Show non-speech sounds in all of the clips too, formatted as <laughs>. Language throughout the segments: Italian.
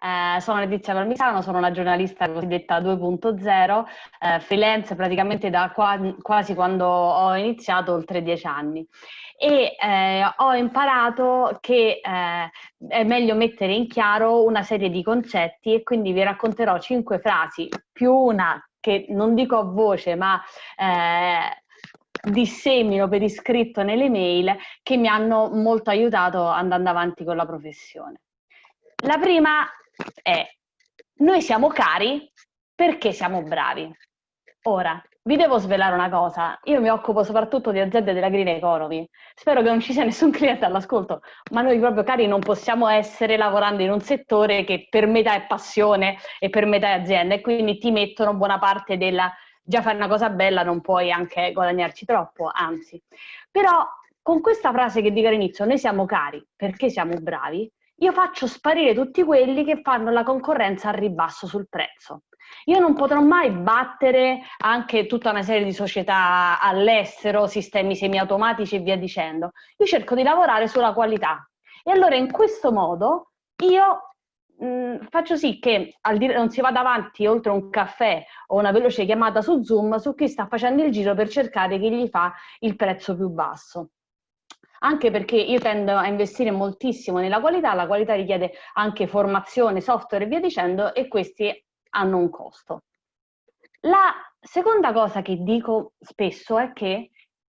Eh, sono Letizia Palmisano, sono una giornalista cosiddetta 2.0, eh, freelance praticamente da qua, quasi quando ho iniziato, oltre dieci anni. E eh, ho imparato che eh, è meglio mettere in chiaro una serie di concetti e quindi vi racconterò cinque frasi più una che non dico a voce ma eh, dissemino per iscritto nelle mail che mi hanno molto aiutato andando avanti con la professione. La prima è noi siamo cari perché siamo bravi. Ora, vi devo svelare una cosa, io mi occupo soprattutto di aziende della green economy, spero che non ci sia nessun cliente all'ascolto, ma noi proprio cari non possiamo essere lavorando in un settore che per metà è passione e per metà è azienda e quindi ti mettono buona parte della già fare una cosa bella non puoi anche guadagnarci troppo, anzi. Però con questa frase che dico all'inizio, noi siamo cari perché siamo bravi, io faccio sparire tutti quelli che fanno la concorrenza al ribasso sul prezzo. Io non potrò mai battere anche tutta una serie di società all'estero, sistemi semiautomatici e via dicendo. Io cerco di lavorare sulla qualità. E allora in questo modo io mh, mm, faccio sì che non si vada avanti oltre un caffè o una veloce chiamata su Zoom su chi sta facendo il giro per cercare chi gli fa il prezzo più basso anche perché io tendo a investire moltissimo nella qualità, la qualità richiede anche formazione, software e via dicendo e questi hanno un costo. La seconda cosa che dico spesso è che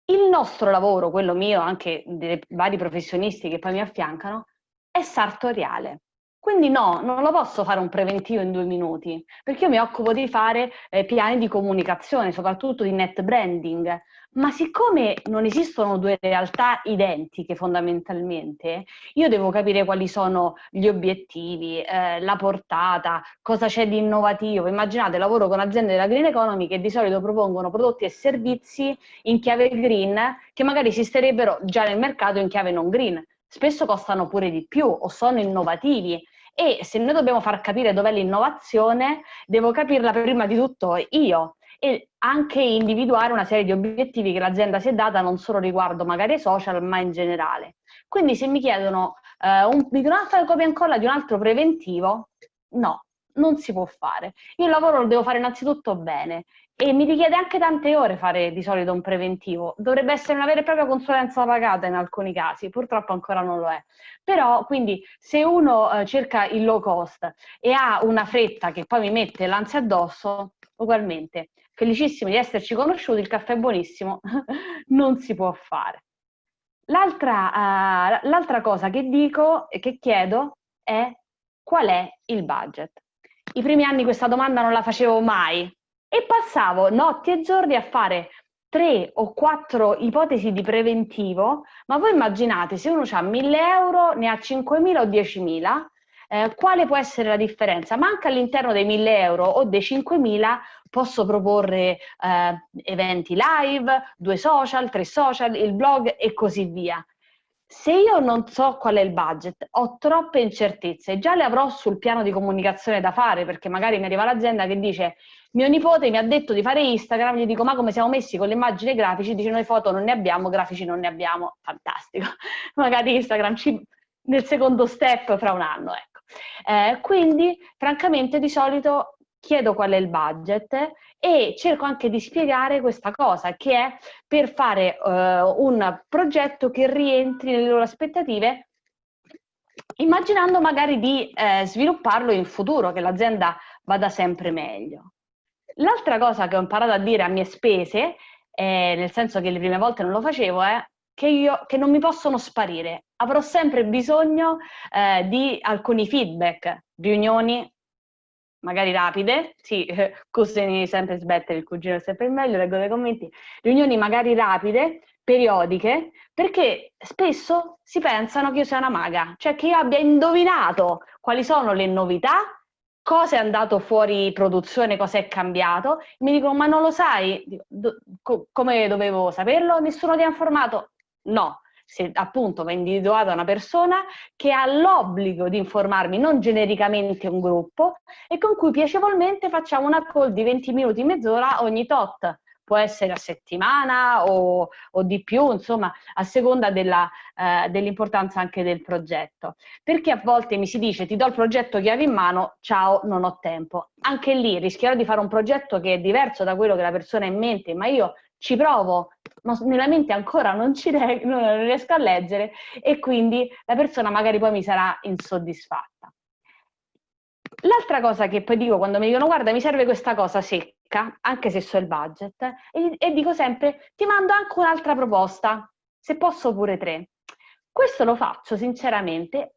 il nostro lavoro, quello mio, anche dei vari professionisti che poi mi affiancano, è sartoriale. Quindi no, non lo posso fare un preventivo in due minuti, perché io mi occupo di fare eh, piani di comunicazione, soprattutto di net branding, ma siccome non esistono due realtà identiche fondamentalmente, io devo capire quali sono gli obiettivi, eh, la portata, cosa c'è di innovativo. Immaginate, lavoro con aziende della green economy che di solito propongono prodotti e servizi in chiave green che magari esisterebbero già nel mercato in chiave non green. Spesso costano pure di più o sono innovativi e se noi dobbiamo far capire dov'è l'innovazione, devo capirla prima di tutto io e anche individuare una serie di obiettivi che l'azienda si è data non solo riguardo magari social, ma in generale. Quindi se mi chiedono eh, un, di una copia e incolla di un altro preventivo, no, non si può fare. Io il lavoro lo devo fare innanzitutto bene e mi richiede anche tante ore fare di solito un preventivo. Dovrebbe essere una vera e propria consulenza pagata in alcuni casi, purtroppo ancora non lo è. Però, quindi, se uno eh, cerca il low cost e ha una fretta che poi mi mette l'ansia addosso, ugualmente, felicissimi di esserci conosciuti, il caffè è buonissimo, <laughs> non si può fare. L'altra uh, cosa che dico e che chiedo è qual è il budget? I primi anni questa domanda non la facevo mai, e passavo notti e giorni a fare tre o quattro ipotesi di preventivo, ma voi immaginate se uno ha 1000 euro, ne ha 5.000 o 10.000, eh, quale può essere la differenza? Ma anche all'interno dei 1000 euro o dei 5.000 posso proporre eh, eventi live, due social, tre social, il blog e così via. Se io non so qual è il budget, ho troppe incertezze, già le avrò sul piano di comunicazione da fare, perché magari mi arriva l'azienda che dice mio nipote mi ha detto di fare Instagram, gli dico ma come siamo messi con le immagini e grafici, dice noi foto non ne abbiamo, grafici non ne abbiamo, fantastico, <laughs> magari Instagram ci, nel secondo step fra un anno, ecco. Eh, quindi francamente di solito chiedo qual è il budget e cerco anche di spiegare questa cosa, che è per fare uh, un progetto che rientri nelle loro aspettative, immaginando magari di eh, svilupparlo in futuro, che l'azienda vada sempre meglio. L'altra cosa che ho imparato a dire a mie spese, eh, nel senso che le prime volte non lo facevo, è che, io, che non mi possono sparire. Avrò sempre bisogno eh, di alcuni feedback, riunioni magari rapide, sì, <laughs> costini sempre sbattere, il cugino è sempre meglio, leggo nei commenti, riunioni magari rapide, periodiche, perché spesso si pensano che io sia una maga, cioè che io abbia indovinato quali sono le novità, cosa è andato fuori produzione, cosa è cambiato, mi dicono ma non lo sai, do, co come dovevo saperlo? Nessuno ti ha informato? No, se appunto va individuata una persona che ha l'obbligo di informarmi non genericamente un gruppo e con cui piacevolmente facciamo una call di 20 minuti, mezz'ora ogni tot. può essere a settimana o, o di più, insomma, a seconda eh, dell'importanza anche del progetto. Perché a volte mi si dice ti do il progetto chiave in mano, ciao, non ho tempo. Anche lì rischierò di fare un progetto che è diverso da quello che la persona ha in mente, ma io ci provo, ma nella mente ancora non, ci non riesco a leggere e quindi la persona magari poi mi sarà insoddisfatta. L'altra cosa che poi dico quando mi dicono guarda mi serve questa cosa secca, anche se so il budget, e, e dico sempre ti mando anche un'altra proposta, se posso pure tre. Questo lo faccio sinceramente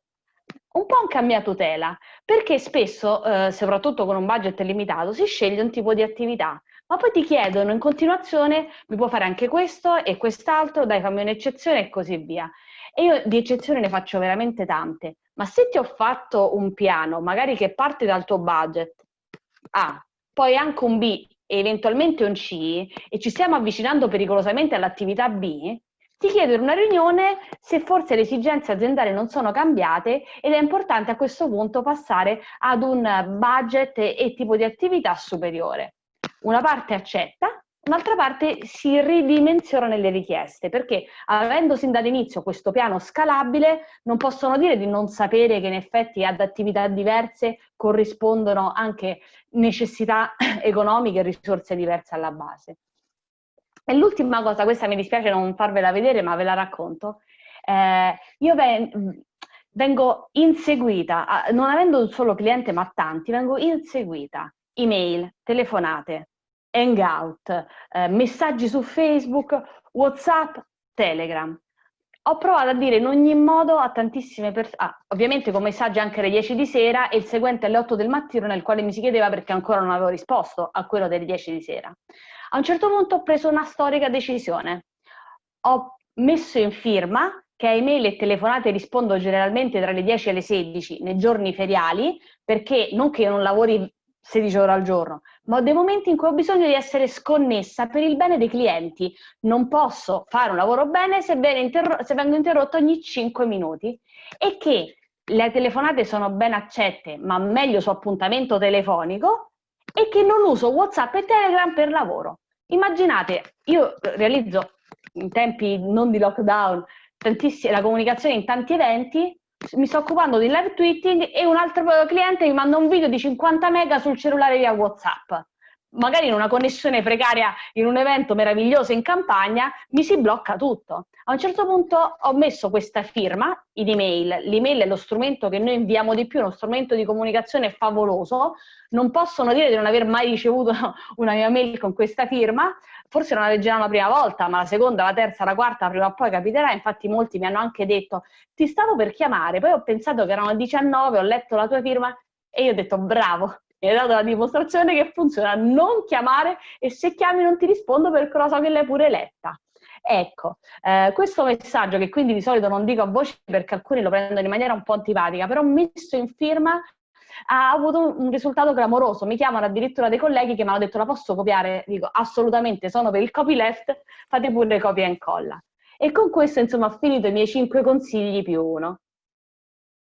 un po' anche a mia tutela, perché spesso, eh, soprattutto con un budget limitato, si sceglie un tipo di attività ma poi ti chiedono in continuazione, mi può fare anche questo e quest'altro, dai fammi un'eccezione e così via. E io di eccezioni ne faccio veramente tante, ma se ti ho fatto un piano, magari che parte dal tuo budget, A, poi anche un B e eventualmente un C, e ci stiamo avvicinando pericolosamente all'attività B, ti chiedo in una riunione se forse le esigenze aziendali non sono cambiate ed è importante a questo punto passare ad un budget e tipo di attività superiore una parte accetta, un'altra parte si ridimensiona nelle richieste, perché avendo sin dall'inizio questo piano scalabile, non possono dire di non sapere che in effetti ad attività diverse corrispondono anche necessità <coughs> economiche e risorse diverse alla base. E l'ultima cosa, questa mi dispiace non farvela vedere, ma ve la racconto. Eh, io ven vengo inseguita, non avendo un solo cliente ma tanti, vengo inseguita email, telefonate, hangout, eh, messaggi su Facebook, Whatsapp, Telegram. Ho provato a dire in ogni modo a tantissime persone, ah, ovviamente con messaggi anche alle 10 di sera e il seguente alle 8 del mattino nel quale mi si chiedeva perché ancora non avevo risposto a quello delle 10 di sera. A un certo punto ho preso una storica decisione. Ho messo in firma che a email e telefonate rispondo generalmente tra le 10 e le 16 nei giorni feriali, perché non che io non lavori 16 ore al giorno, ma ho dei momenti in cui ho bisogno di essere sconnessa per il bene dei clienti. Non posso fare un lavoro bene se, se vengo interrotto ogni 5 minuti e che le telefonate sono ben accette, ma meglio su appuntamento telefonico e che non uso WhatsApp e Telegram per lavoro. Immaginate, io realizzo in tempi non di lockdown la comunicazione in tanti eventi, mi sto occupando di live tweeting e un altro cliente mi manda un video di 50 mega sul cellulare via WhatsApp. Magari in una connessione precaria in un evento meraviglioso in campagna mi si blocca tutto. A un certo punto ho messo questa firma in email. L'email è lo strumento che noi inviamo di più, uno strumento di comunicazione favoloso. Non possono dire di non aver mai ricevuto <laughs> una mia mail con questa firma, forse non la leggeranno la prima volta, ma la seconda, la terza, la quarta, prima o poi capiterà. Infatti molti mi hanno anche detto, ti stavo per chiamare, poi ho pensato che erano 19, ho letto la tua firma e io ho detto, bravo, mi hai dato la dimostrazione che funziona, non chiamare e se chiami non ti rispondo perché lo so che l'hai pure letta. Ecco, eh, questo messaggio che quindi di solito non dico a voce perché alcuni lo prendono in maniera un po' antipatica, però messo in firma ha avuto un risultato clamoroso. Mi chiamano addirittura dei colleghi che mi hanno detto la posso copiare? Dico assolutamente, sono per il copyleft, fate pure copia e incolla. E con questo insomma ho finito i miei cinque consigli più uno.